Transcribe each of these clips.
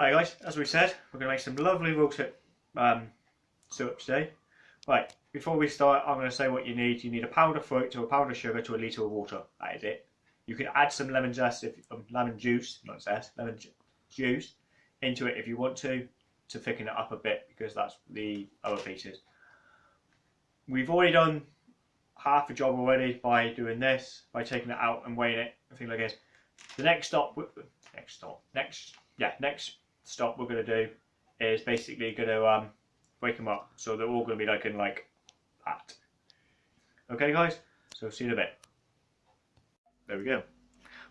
Alright guys, as we said, we're going to make some lovely roasted um, today. Right, before we start, I'm going to say what you need. You need a pound of fruit to a pound of sugar to a litre of water. That is it. You can add some lemon zest, if, um, lemon juice, not zest, lemon ju juice into it if you want to, to thicken it up a bit because that's the other pieces. We've already done half a job already by doing this, by taking it out and weighing it, and things like this. The next stop, next stop, next, yeah, next stop we're going to do is basically going to um, break them up. So they're all going to be like in like that. Okay guys, so see you in a bit. There we go.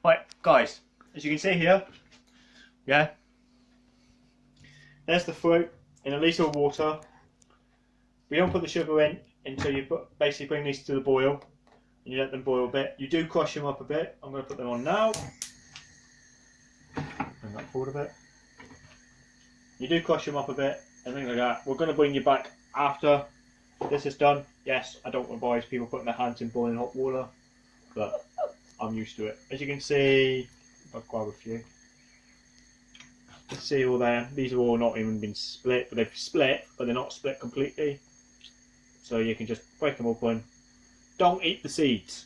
Right guys, as you can see here, yeah, there's the fruit in a litre of water. We don't put the sugar in until you put, basically bring these to the boil and you let them boil a bit. You do crush them up a bit. I'm going to put them on now. Bring that forward a bit. You do crush them up a bit and things like that. We're going to bring you back after this is done. Yes, I don't advise people putting their hands in boiling hot water, but I'm used to it. As you can see, I'll grab a few. See all there, these have all not even been split, but they've split, but they're not split completely. So you can just break them open. Don't eat the seeds.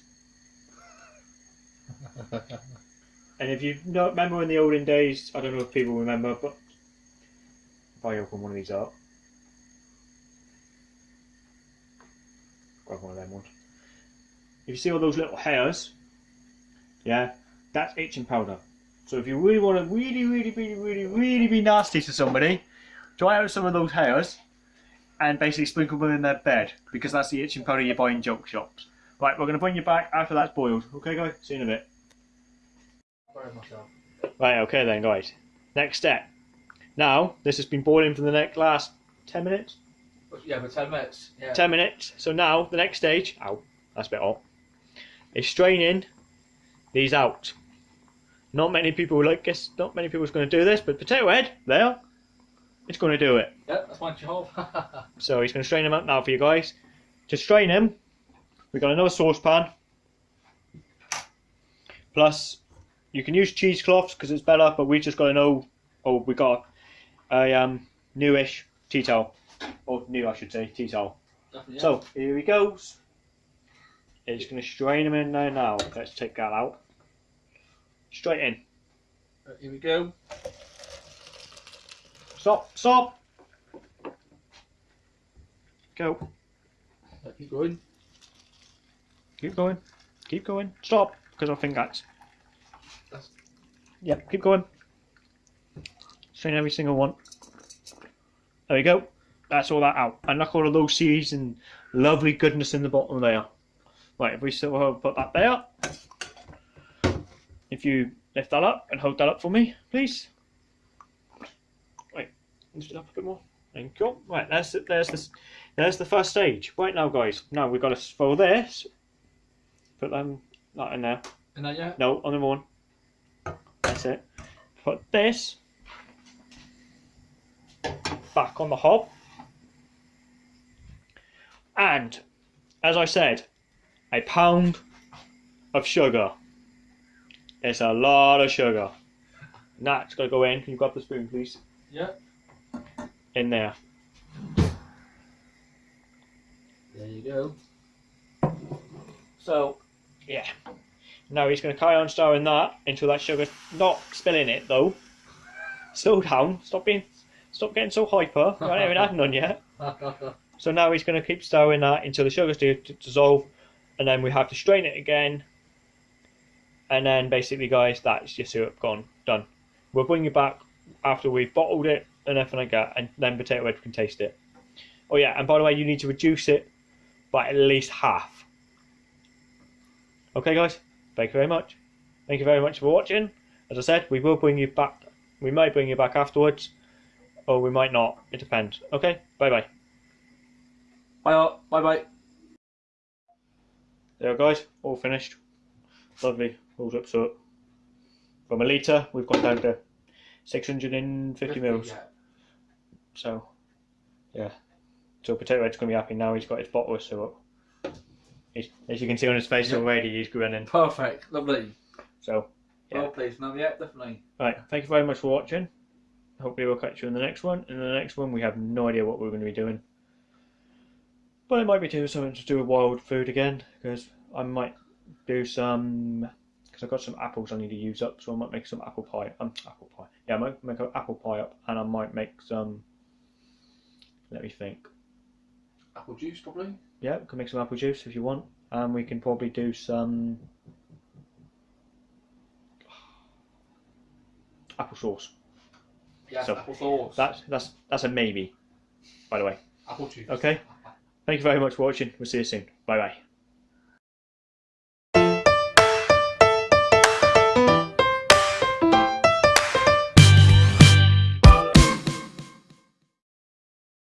and if you remember in the olden days, I don't know if people remember, but if I open one of these up, grab one of them ones. If you see all those little hairs, yeah, that's itching powder. So if you really want to really, really, really, really, really be nasty to somebody, try out some of those hairs and basically sprinkle them in their bed because that's the itching powder you buy in joke shops. Right, we're going to bring you back after that's boiled. Okay, guys? See you in a bit. Right, okay then, guys. Next step. Now, this has been boiling for the next last 10 minutes? Yeah, for 10 minutes. Yeah. 10 minutes. So now, the next stage, ow, that's a bit hot, is straining these out. Not many people like this, not many people are going to do this, but Potato Head, there, it's going to do it. Yeah, that's my job. So he's going to strain them out now for you guys. To strain them, we've got another saucepan. Plus, you can use cheesecloths because it's better, but we just got to know, oh, we got a um, newish tea towel. Or new, I should say, tea towel. So, here he goes. He's going to strain him in there now. Let's take that out. Straight in. Right, here we go. Stop, stop. Go. Right, keep going. Keep going. Keep going. Stop, because I think that's. That's- Yep, keep going. Strain every single one. There we go. That's all that out. And look all of those seeds and lovely goodness in the bottom there. Right, if we still put that there. If you lift that up and hold that up for me, please. Right, lift it up a bit more. Thank you. Right, there's the, there's this there's the first stage. Right now, guys. Now we've got to fill this. Put them that in there. And then, yeah. No, on the one. That's it. Put this back on the hob. And, as I said, a pound of sugar. It's a lot of sugar. That's got to go in. Can you grab the spoon, please? Yeah. In there. There you go. So, yeah. Now he's going to carry on stirring that until that sugar's not spilling it though. Slow down. Stop being, stop getting so hyper. I haven't even had none yet. So now he's going to keep stirring that until the sugar's to dissolve, and then we have to strain it again. And then basically, guys, that's your syrup gone, done. We'll bring you back after we've bottled it and everything like that, and then Potato Head can taste it. Oh yeah, and by the way, you need to reduce it by at least half. Okay, guys. Thank you very much. Thank you very much for watching. As I said, we will bring you back. We might bring you back afterwards, or we might not. It depends. Okay. Bye bye. Bye, all. Bye, bye. There, guys. All finished. Lovely. Rolled up so from a litre, we've gone down to 650 mils. Yeah. So, yeah. So Potato Head's going to be happy now. He's got his bottle of syrup. He's, as you can see on his face already, he's grinning. Perfect. Lovely. So, Yeah. Well pleased now. Yeah, definitely. right. Thank you very much for watching. Hopefully we'll catch you in the next one. In the next one, we have no idea what we're going to be doing. But I might be doing something to do with wild food again, because I might do some, because I've got some apples I need to use up, so I might make some apple pie. Um, apple pie. Yeah, I might make an apple pie up, and I might make some, let me think. Apple juice, probably. Yeah, we can make some apple juice if you want, and we can probably do some apple sauce. Yeah, So, apple sauce. That's that's that's a maybe, by the way. apple juice. Okay. Thank you very much for watching. We'll see you soon. Bye bye.